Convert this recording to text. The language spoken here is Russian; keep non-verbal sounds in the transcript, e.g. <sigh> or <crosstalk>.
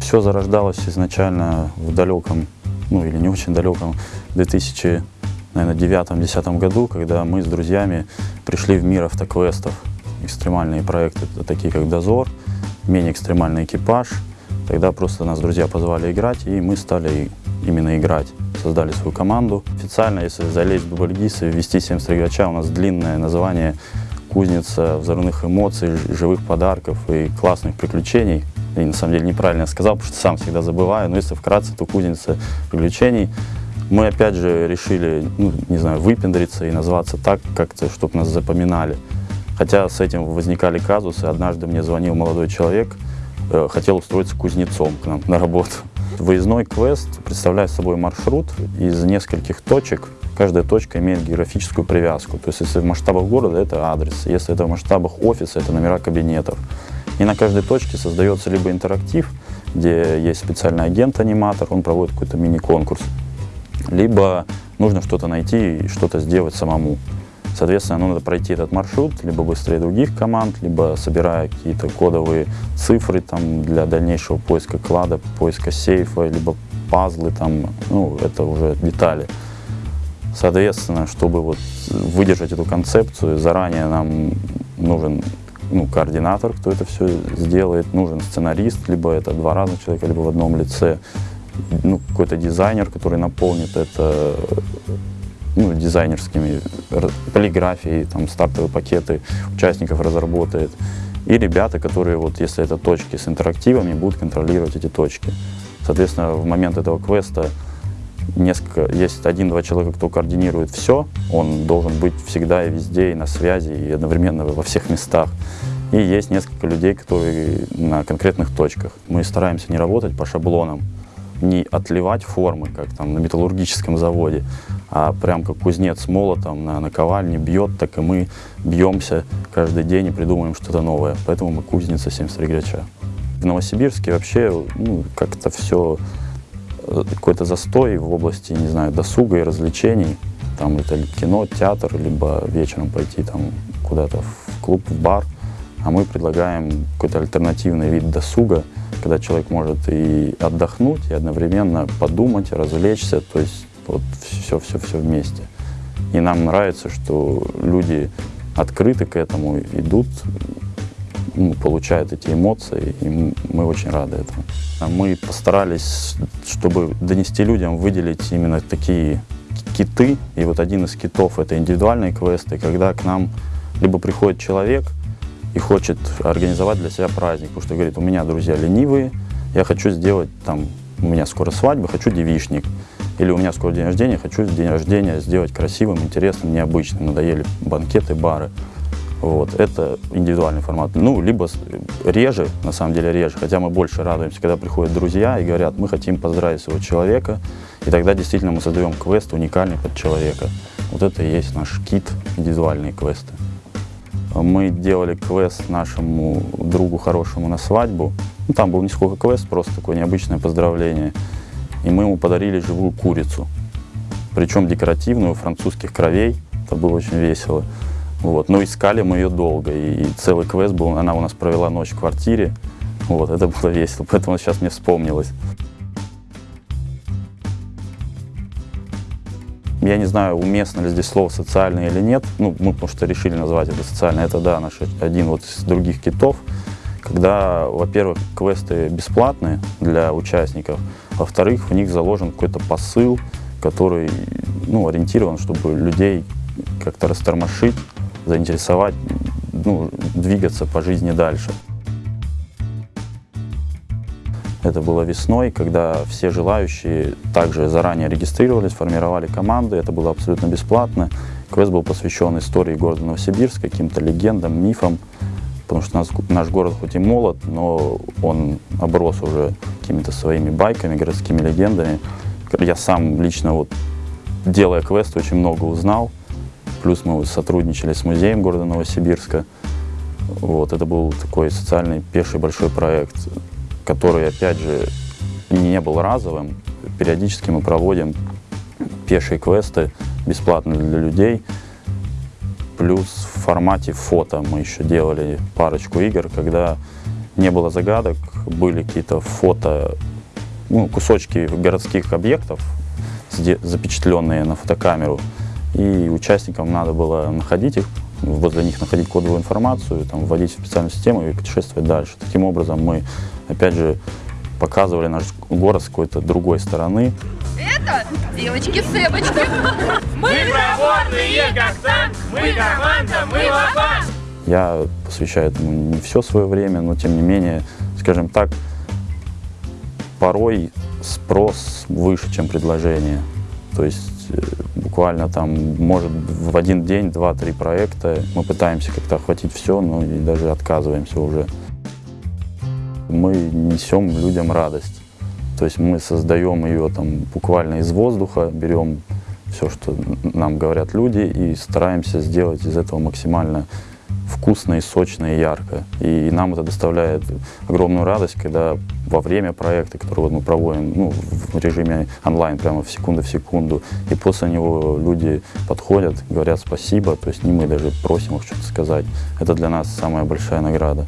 Все зарождалось изначально в далеком, ну или не очень далеком, 2009-2010 году, когда мы с друзьями пришли в мир автоквестов. Экстремальные проекты, такие как «Дозор», менее экстремальный экипаж. Тогда просто нас друзья позвали играть, и мы стали именно играть. Создали свою команду. Официально, если залезть в Дубльгиз и ввести 73 игроча, у нас длинное название «Кузница взрывных эмоций, живых подарков и классных приключений». И на самом деле неправильно сказал, потому что сам всегда забываю, но если вкратце, то «Кузница приключений». Мы опять же решили, ну, не знаю, выпендриться и назваться так, как-то, чтобы нас запоминали. Хотя с этим возникали казусы. Однажды мне звонил молодой человек, э, хотел устроиться кузнецом к нам на работу. Выездной квест представляет собой маршрут из нескольких точек. Каждая точка имеет географическую привязку. То есть если в масштабах города это адрес, если это в масштабах офиса это номера кабинетов. И на каждой точке создается либо интерактив, где есть специальный агент-аниматор, он проводит какой-то мини-конкурс, либо нужно что-то найти и что-то сделать самому. Соответственно, ну, надо пройти этот маршрут либо быстрее других команд, либо собирая какие-то кодовые цифры там, для дальнейшего поиска клада, поиска сейфа, либо пазлы, там, ну, это уже детали. Соответственно, чтобы вот выдержать эту концепцию, заранее нам нужен ну, координатор, кто это все сделает, нужен сценарист, либо это два разных человека, либо в одном лице, ну, какой-то дизайнер, который наполнит это ну, дизайнерскими, полиграфией, там, стартовые пакеты участников разработает. И ребята, которые, вот, если это точки с интерактивами, будут контролировать эти точки. Соответственно, в момент этого квеста несколько, есть один-два человека, кто координирует все, он должен быть всегда и везде, и на связи, и одновременно во всех местах. И есть несколько людей, которые на конкретных точках. Мы стараемся не работать по шаблонам, не отливать формы, как там на металлургическом заводе, а прям как кузнец молотом на наковальне бьет, так и мы бьемся каждый день и придумываем что-то новое. Поэтому мы кузница 73 грача. В Новосибирске вообще ну, как-то все, э, какой-то застой в области, не знаю, досуга и развлечений. Там это кино, театр, либо вечером пойти там куда-то в клуб, в бар. А мы предлагаем какой-то альтернативный вид досуга, когда человек может и отдохнуть, и одновременно подумать, развлечься. То есть вот все-все-все вместе. И нам нравится, что люди открыты к этому, идут, ну, получают эти эмоции, и мы очень рады этому. А мы постарались, чтобы донести людям, выделить именно такие киты, и вот один из китов — это индивидуальные квесты, когда к нам либо приходит человек и хочет организовать для себя праздник, потому что говорит, у меня друзья ленивые, я хочу сделать там, у меня скоро свадьба, хочу девичник. Или у меня скоро день рождения, хочу день рождения сделать красивым, интересным, необычным. Надоели банкеты, бары. Вот, это индивидуальный формат. Ну, либо реже, на самом деле реже, хотя мы больше радуемся, когда приходят друзья и говорят, мы хотим поздравить своего человека, и тогда действительно мы создаем квест уникальный под человека. Вот это и есть наш кит, индивидуальные квесты. Мы делали квест нашему другу хорошему на свадьбу. Ну, там был не сколько квест, просто такое необычное поздравление и мы ему подарили живую курицу, причем декоративную, французских кровей, это было очень весело. Вот. Но искали мы ее долго, и, целый квест был, она у нас провела ночь в квартире, вот, это было весело, <laughs> поэтому сейчас мне вспомнилось. Я не знаю, уместно ли здесь слово «социальное» или нет. Ну, мы потому что решили назвать это социально. Это, да, наш один вот из других китов когда, во-первых, квесты бесплатные для участников, во-вторых, в них заложен какой-то посыл, который ну, ориентирован, чтобы людей как-то растормошить, заинтересовать, ну, двигаться по жизни дальше. Это было весной, когда все желающие также заранее регистрировались, формировали команды. Это было абсолютно бесплатно. Квест был посвящен истории города Новосибирск, каким-то легендам, мифам потому что наш, наш город хоть и молод, но он оброс уже какими-то своими байками, городскими легендами. Я сам лично, вот, делая квест, очень много узнал. Плюс мы сотрудничали с музеем города Новосибирска. Вот, это был такой социальный пеший большой проект, который, опять же, не был разовым. Периодически мы проводим пешие квесты бесплатно для людей. Плюс в формате фото мы еще делали парочку игр, когда не было загадок, были какие-то фото, ну, кусочки городских объектов, запечатленные на фотокамеру, и участникам надо было находить их, возле них находить кодовую информацию, там, вводить в специальную систему и путешествовать дальше. Таким образом мы, опять же, показывали наш город с какой-то другой стороны. Это девочки-сэбочки. Мы проворные, как танк, мы команда, мы лопат. Я посвящаю этому не все свое время, но тем не менее, скажем так, порой спрос выше, чем предложение. То есть э, буквально там, может, в один день два-три проекта. Мы пытаемся как-то охватить все, но и даже отказываемся уже. Мы несем людям радость. То есть мы создаем ее там буквально из воздуха, берем все, что нам говорят люди, и стараемся сделать из этого максимально вкусно и сочно и ярко. И нам это доставляет огромную радость, когда во время проекта, который вот мы проводим ну, в режиме онлайн, прямо в секунду в секунду, и после него люди подходят, говорят спасибо, то есть не мы даже просим их что-то сказать. Это для нас самая большая награда.